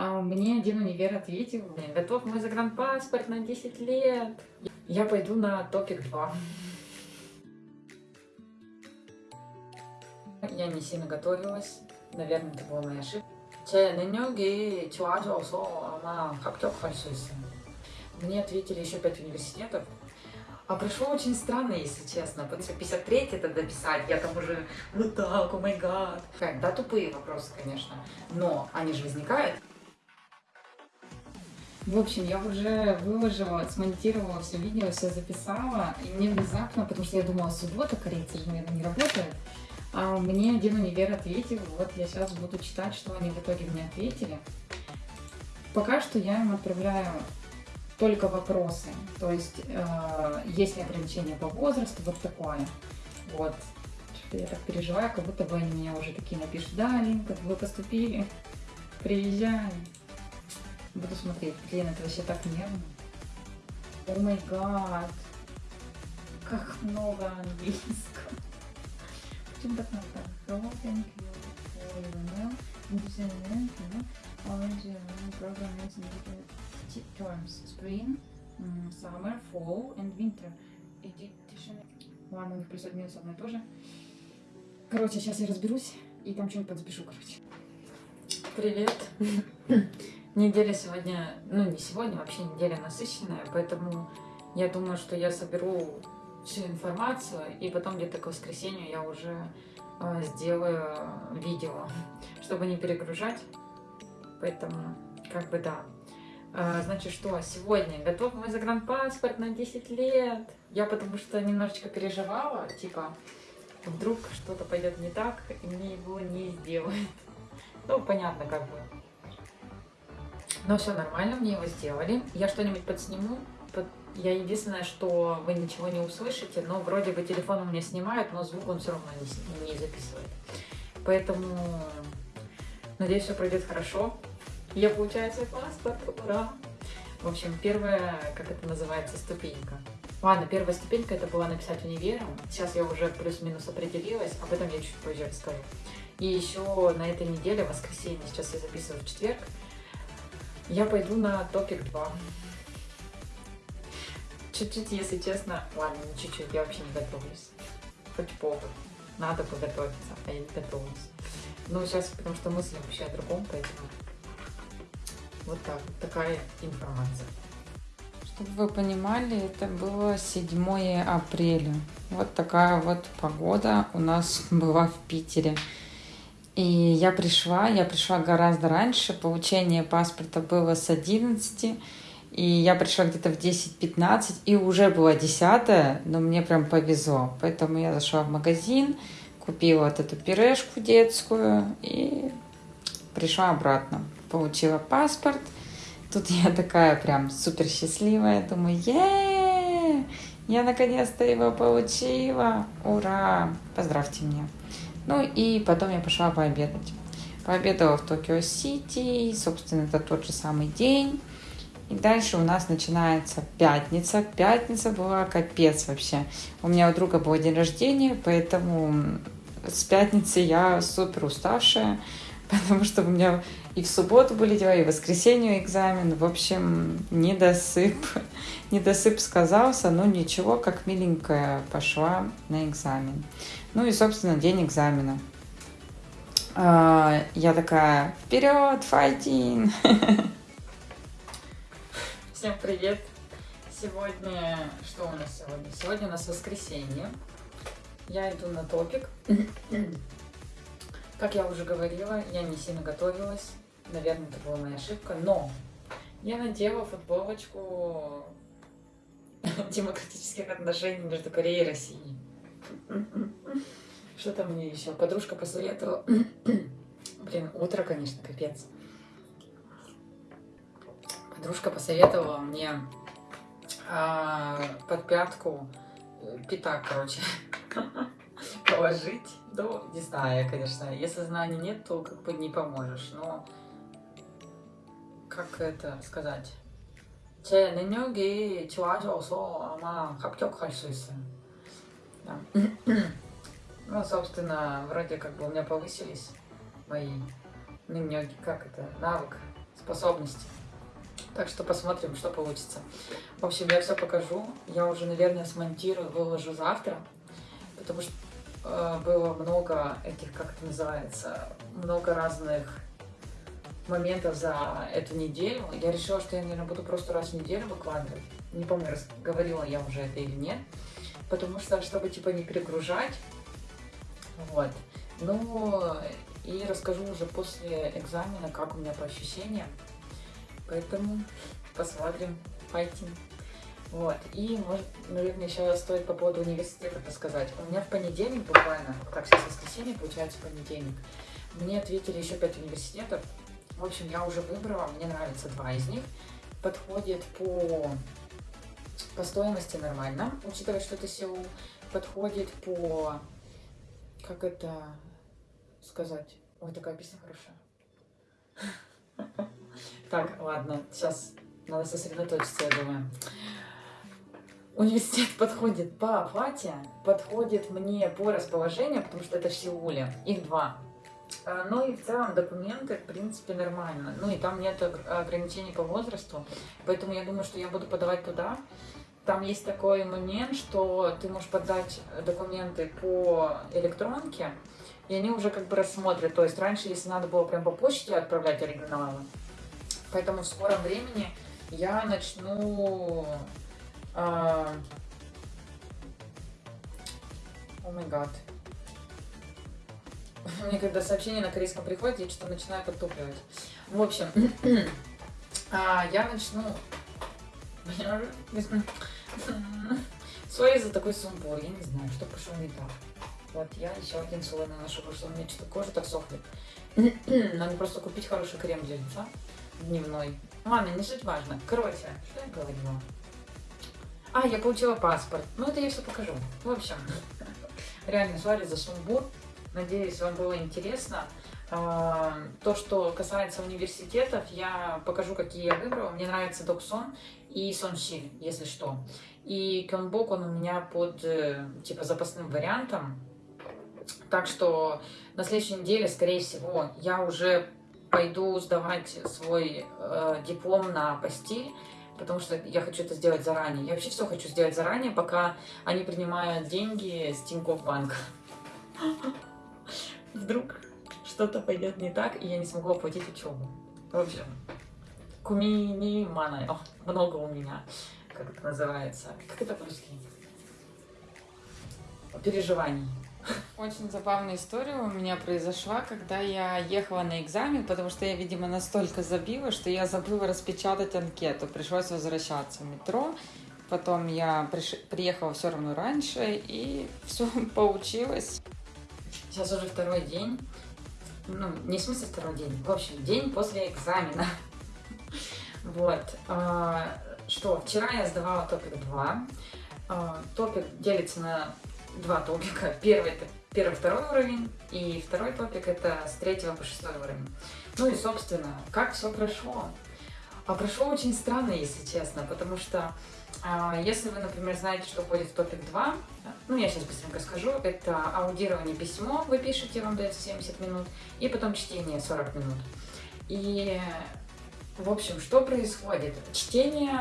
А мне один универ ответил, готов мой загранпаспорт на 10 лет. Я пойду на топик 2. Я не сильно готовилась. Наверное, это была моя ошибка. 제 능력이 좋아져서 아마 합격할 수 있어요. Мне ответили еще 5 университетов. А прошло очень странно, если честно, потому что 53 это дописать, я там уже вот так, о май гад. Да, тупые вопросы, конечно, но они же возникают. В общем, я уже выложила, смонтировала все видео, все записала, и мне внезапно, потому что я думала, суббота, корейцы же, наверное, не работают, а мне один универ ответил, вот я сейчас буду читать, что они в итоге мне ответили. Пока что я им отправляю только вопросы, то есть э, есть ли ограничения по возрасту, вот такое. Вот, я так переживаю, как будто бы они меня уже такие напишут, да, Линка, вы поступили, приезжай. Буду смотреть. Блин, это вообще так нервно. О май гад. Как много английского. Почему так много? Hello, thank you for your email. Interesting, you know, orange program is indicated terms. Spring, summer, fall and winter. Edition. Ладно, у них плюс минус одно и то же. Короче, сейчас я разберусь и там что-нибудь подзапишу, короче. Привет. Неделя сегодня, ну не сегодня, вообще неделя насыщенная, поэтому я думаю, что я соберу всю информацию, и потом где-то к воскресенью я уже э, сделаю видео, чтобы не перегружать. Поэтому, как бы да. А, значит, что сегодня готов мой загранпаспорт на 10 лет. Я потому что немножечко переживала, типа, вдруг что-то пойдет не так, и мне его не сделают. Ну, понятно, как бы. Но все нормально, мне его сделали. Я что-нибудь подсниму. Под... Я единственное, что вы ничего не услышите, но вроде бы телефон у меня снимает, но звук он все равно не, не записывает. Поэтому надеюсь, все пройдет хорошо. Я получаю свой паспорт, ура! В общем, первая, как это называется, ступенька. Ладно, первая ступенька это была написать универом. Сейчас я уже плюс-минус определилась, об этом я чуть позже расскажу. И еще на этой неделе, воскресенье, сейчас я записываю в четверг, я пойду на топик 2. Чуть-чуть, если честно, ладно, не чуть-чуть, я вообще не готовлюсь. Хоть повод. Надо подготовиться, а я не готовлюсь. Ну, сейчас, потому что мысли вообще о другом, поэтому вот так, такая информация. Чтобы вы понимали, это было 7 апреля. Вот такая вот погода у нас была в Питере. И я пришла, я пришла гораздо раньше, получение паспорта было с 11, и я пришла где-то в 10-15, и уже было 10, но мне прям повезло. Поэтому я зашла в магазин, купила вот эту пюрешку детскую и пришла обратно. Получила паспорт. Тут я такая прям супер счастливая, думаю, е я наконец-то его получила, ура, поздравьте меня. Ну и потом я пошла пообедать. Пообедала в Токио Сити, собственно, это тот же самый день. И дальше у нас начинается пятница. Пятница была капец вообще. У меня у друга был день рождения, поэтому с пятницы я супер уставшая, потому что у меня и в субботу были дела, и в воскресенье экзамен. В общем, недосып. Недосып сказался, но ничего, как миленькая пошла на экзамен. Ну и, собственно, день экзамена. А, я такая, вперед, файтинг! Всем привет! Сегодня, что у нас сегодня? Сегодня у нас воскресенье. Я иду на топик. Как я уже говорила, я не сильно готовилась. Наверное, это была моя ошибка. Но я надела футболочку демократических отношений между Кореей и Россией. Что там мне еще? Подружка посоветовала. Блин, утро, конечно, капец. Подружка посоветовала мне а, под пятку э, пятак, короче, положить. Ну, не знаю, конечно. Если знаний нет, то как бы не поможешь. Но как это сказать? 제 능력이 좋아져서 아마 합격할 수 있어요. Да. Ну, собственно, вроде как бы у меня повысились мои, ну, как это, навык способности. Так что посмотрим, что получится. В общем, я все покажу. Я уже, наверное, смонтирую, выложу завтра. Потому что э, было много этих, как это называется, много разных моментов за эту неделю. Я решила, что я, наверное, буду просто раз в неделю выкладывать. Не помню, говорила я уже это или нет. Потому что, чтобы, типа, не перегружать. Вот. Ну, и расскажу уже после экзамена, как у меня по ощущениям. Поэтому посмотрим, файтинг. Вот. И, может, наверное, еще стоит по поводу университета рассказать. У меня в понедельник буквально, как сейчас воскресенье, получается понедельник, мне ответили еще пять университетов. В общем, я уже выбрала, мне нравится два из них. Подходит по, по стоимости нормально, учитывая, что это Сеул. Подходит по, как это сказать? Ой, такая песня хорошая. Так, ладно, сейчас надо сосредоточиться, я думаю. Университет подходит по оплате, подходит мне по расположению, потому что это в Сеуле. Их два. А, ну и в целом документы, в принципе, нормально. Ну и там нет ограничений по возрасту, поэтому я думаю, что я буду подавать туда. Там есть такой момент, что ты можешь подать документы по электронке, и они уже как бы рассмотрят. То есть раньше, если надо было прям по почте отправлять оригиналы, поэтому в скором времени я начну... О май гад. Мне когда сообщение на корейском приходит, я что-то начинаю подтупливать. В общем, а, я начну... Сори за такой сумбур, я не знаю, что пошло не так. Вот я еще один слой наношу, потому что у меня что-то кожа так сохнет. Надо просто купить хороший крем для лица дневной. Ладно, не суть важно. Короче, что я говорила? А, я получила паспорт. Ну, это я все покажу. В общем, реально, сори за сумбур. Надеюсь, вам было интересно. А, то, что касается университетов, я покажу, какие я выбрала. Мне нравится Доксон и Соншиль, если что. И Кёнбок, он у меня под, э, типа, запасным вариантом. Так что на следующей неделе, скорее всего, я уже пойду сдавать свой э, диплом на постель, потому что я хочу это сделать заранее. Я вообще все хочу сделать заранее, пока они принимают деньги с Тинькофф Банк. Вдруг что-то пойдет не так, и я не смогу оплатить учебу. В общем, кумини мана, много у меня, как это называется. Как это по-русски? Переживаний. Очень забавная история у меня произошла, когда я ехала на экзамен, потому что я, видимо, настолько забила, что я забыла распечатать анкету. Пришлось возвращаться в метро. Потом я приш... приехала все равно раньше, и все получилось. Сейчас уже второй день. Ну, не в смысле второй день. В общем, день после экзамена. Вот. А, что, вчера я сдавала топик 2. А, топик делится на два топика. Первый это первый, второй уровень, и второй топик это с третьего по шестой уровень. Ну и, собственно, как все прошло? А прошло очень странно, если честно, потому что а, если вы, например, знаете, что входит в топик 2, ну, я сейчас быстренько скажу, это аудирование письмо, вы пишете, вам дается 70 минут, и потом чтение 40 минут. И, в общем, что происходит? Чтение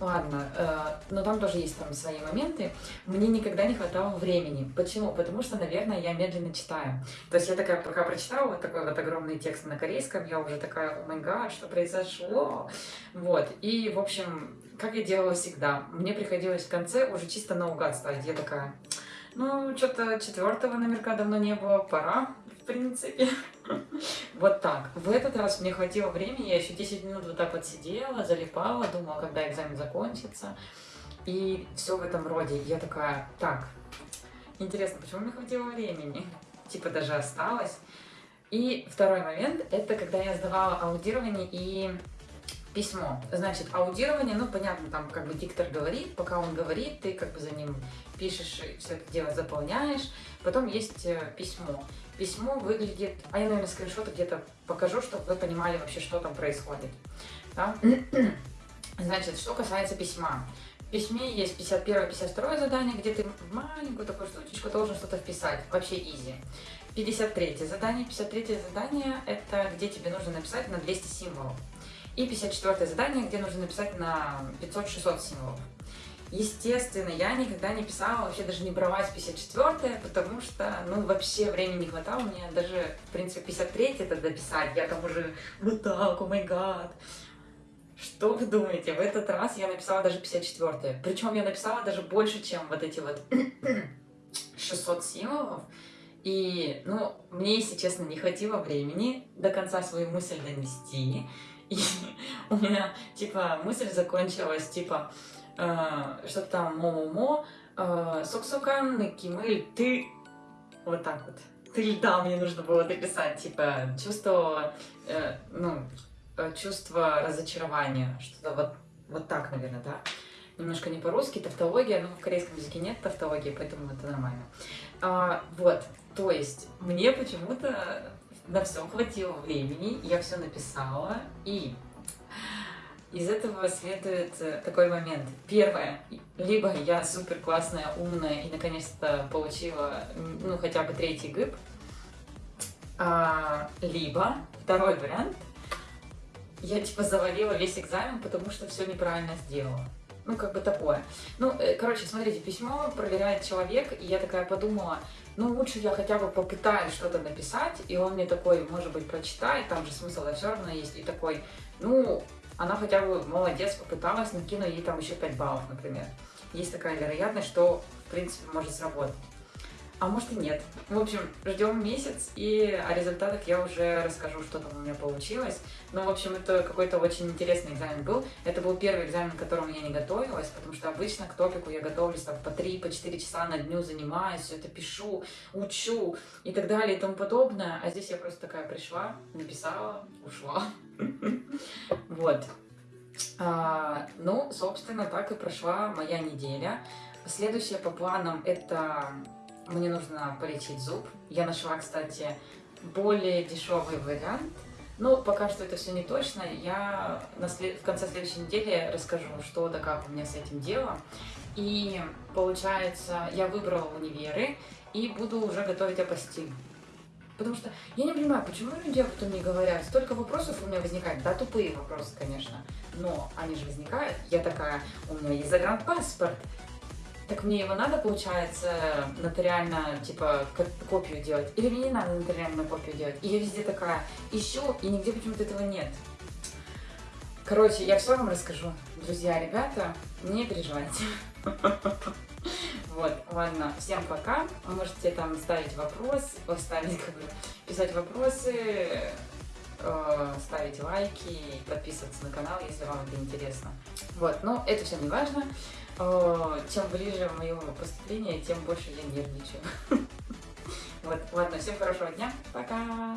Ладно, э, но там тоже есть там свои моменты. Мне никогда не хватало времени. Почему? Потому что, наверное, я медленно читаю. То есть я такая, пока прочитала вот такой вот огромный текст на корейском, я уже такая, о май гад, что произошло? Вот. И, в общем, как я делала всегда, мне приходилось в конце уже чисто наугад ставить. Я такая, ну, что-то четвертого номерка давно не было, пора принципе. Вот так. В этот раз мне хватило времени, я еще 10 минут вот так вот сидела, залипала, думала, когда экзамен закончится. И все в этом роде. Я такая, так, интересно, почему мне хватило времени? Типа даже осталось. И второй момент, это когда я сдавала аудирование и письмо. Значит, аудирование, ну, понятно, там как бы диктор говорит, пока он говорит, ты как бы за ним пишешь, все это дело заполняешь. Потом есть э, письмо письмо выглядит... А я, наверное, скриншоты где-то покажу, чтобы вы понимали вообще, что там происходит. Да? Значит, что касается письма. В письме есть 51-52 задание, где ты маленькую такую штучечку должен что-то вписать. Вообще изи. 53 задание. 53 задание – это где тебе нужно написать на 200 символов. И 54 задание, где нужно написать на 500-600 символов. Естественно, я никогда не писала, вообще даже не бралась 54 потому что, ну, вообще времени не хватало. Мне даже, в принципе, 53 это дописать. Я там уже вот так, о май гад. Что вы думаете? В этот раз я написала даже 54 Причем я написала даже больше, чем вот эти вот 600 символов. И, ну, мне, если честно, не хватило времени до конца свою мысль донести. И у меня, типа, мысль закончилась, типа, э, что-то там мо-мо-мо, э, сок-сокан, накимыль, ты, вот так вот. Ты да, мне нужно было дописать, типа, чувство, э, ну, чувство разочарования, что-то вот, вот так, наверное, да? Немножко не по-русски, тавтология, но в корейском языке нет тавтологии, поэтому это нормально. А, вот, то есть мне почему-то на все хватило времени, я все написала, и из этого следует э, такой момент. Первое, либо я супер классная, умная и наконец-то получила, ну, хотя бы третий гыб, а, либо второй вариант, я типа завалила весь экзамен, потому что все неправильно сделала. Ну, как бы такое. Ну, э, короче, смотрите, письмо проверяет человек, и я такая подумала, ну, лучше я хотя бы попытаюсь что-то написать, и он мне такой, может быть, прочитает, там же смысл да, все равно есть, и такой, ну, она хотя бы молодец, попыталась, накину ей там еще 5 баллов, например. Есть такая вероятность, что, в принципе, может сработать а может и нет. В общем, ждем месяц, и о результатах я уже расскажу, что там у меня получилось. Но, в общем, это какой-то очень интересный экзамен был. Это был первый экзамен, к которому я не готовилась, потому что обычно к топику я готовлюсь там по 3-4 по часа на дню, занимаюсь, все это пишу, учу и так далее и тому подобное. А здесь я просто такая пришла, написала, ушла. Вот. А, ну, собственно, так и прошла моя неделя. Следующее по планам это мне нужно полечить зуб. Я нашла, кстати, более дешевый вариант. Но пока что это все не точно. Я в конце следующей недели расскажу, что да как у меня с этим дело. И получается, я выбрала универы и буду уже готовить апостиль. Потому что я не понимаю, почему люди об этом не говорят. Столько вопросов у меня возникает. Да, тупые вопросы, конечно. Но они же возникают. Я такая, у меня есть загранпаспорт. Так мне его надо, получается, нотариально, типа, копию делать? Или мне не надо нотариальную копию делать? И я везде такая ищу, и нигде почему-то этого нет. Короче, я все вам расскажу. Друзья, ребята, не переживайте. Вот, ладно, всем пока. Вы можете там ставить вопрос, ставить, как бы, писать вопросы, э, ставить лайки, подписываться на канал, если вам это интересно. Вот, но это все не важно. Э, чем ближе мое поступление, тем больше я нервничаю. Вот, ладно, всем хорошего дня, пока!